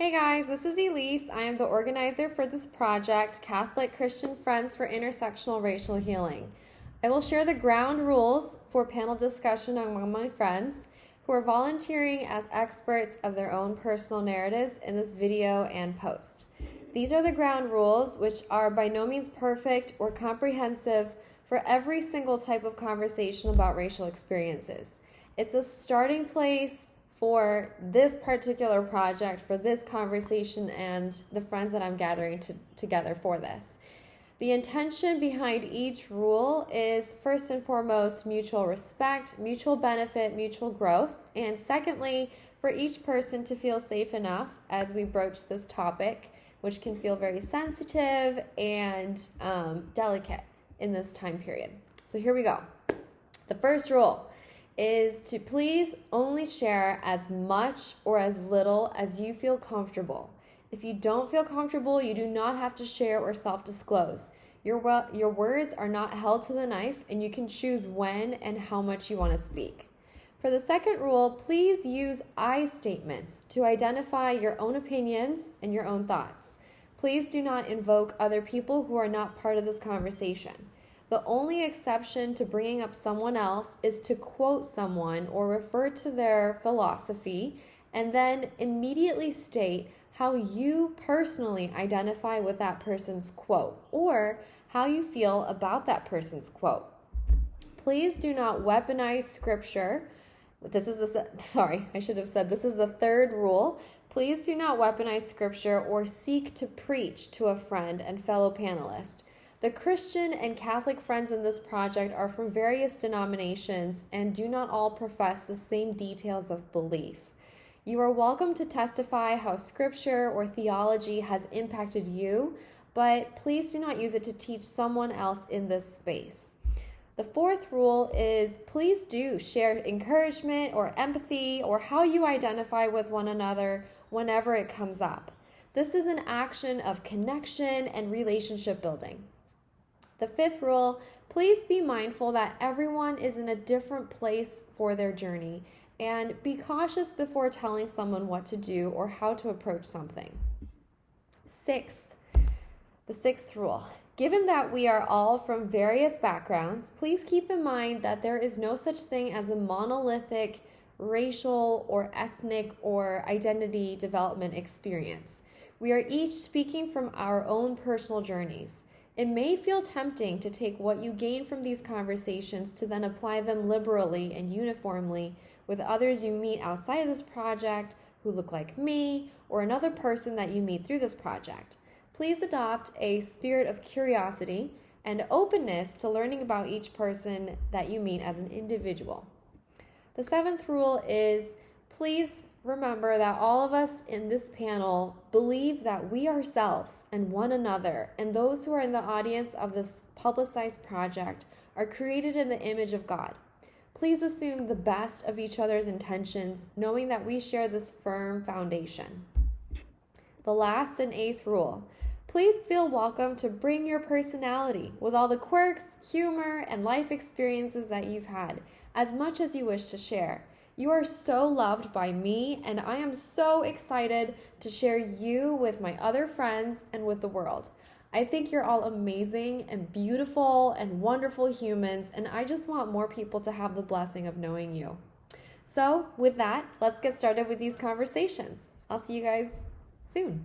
Hey guys, this is Elise. I am the organizer for this project, Catholic Christian Friends for Intersectional Racial Healing. I will share the ground rules for panel discussion among my friends who are volunteering as experts of their own personal narratives in this video and post. These are the ground rules, which are by no means perfect or comprehensive for every single type of conversation about racial experiences. It's a starting place for this particular project, for this conversation, and the friends that I'm gathering to, together for this. The intention behind each rule is first and foremost mutual respect, mutual benefit, mutual growth, and secondly, for each person to feel safe enough as we broach this topic, which can feel very sensitive and um, delicate in this time period. So here we go. The first rule is to please only share as much or as little as you feel comfortable. If you don't feel comfortable, you do not have to share or self disclose. Your, your words are not held to the knife, and you can choose when and how much you want to speak. For the second rule, please use I statements to identify your own opinions and your own thoughts. Please do not invoke other people who are not part of this conversation. The only exception to bringing up someone else is to quote someone or refer to their philosophy and then immediately state how you personally identify with that person's quote or how you feel about that person's quote. Please do not weaponize scripture. This is the sorry, I should have said this is the third rule. Please do not weaponize scripture or seek to preach to a friend and fellow panelist. The Christian and Catholic friends in this project are from various denominations and do not all profess the same details of belief. You are welcome to testify how scripture or theology has impacted you, but please do not use it to teach someone else in this space. The fourth rule is please do share encouragement or empathy or how you identify with one another whenever it comes up. This is an action of connection and relationship building. The fifth rule please be mindful that everyone is in a different place for their journey and be cautious before telling someone what to do or how to approach something. Sixth, the sixth rule. Given that we are all from various backgrounds, please keep in mind that there is no such thing as a monolithic racial or ethnic or identity development experience. We are each speaking from our own personal journeys. It may feel tempting to take what you gain from these conversations to then apply them liberally and uniformly with others you meet outside of this project who look like me or another person that you meet through this project. Please adopt a spirit of curiosity and openness to learning about each person that you meet as an individual. The seventh rule is please remember that all of us in this panel believe that we ourselves and one another and those who are in the audience of this publicized project are created in the image of God. Please assume the best of each other's intentions, knowing that we share this firm foundation. The last and eighth rule please feel welcome to bring your personality with all the quirks, humor, and life experiences that you've had, as much as you wish to share. You are so loved by me, and I am so excited to share you with my other friends and with the world. I think you're all amazing and beautiful and wonderful humans, and I just want more people to have the blessing of knowing you. So, with that, let's get started with these conversations. I'll see you guys soon.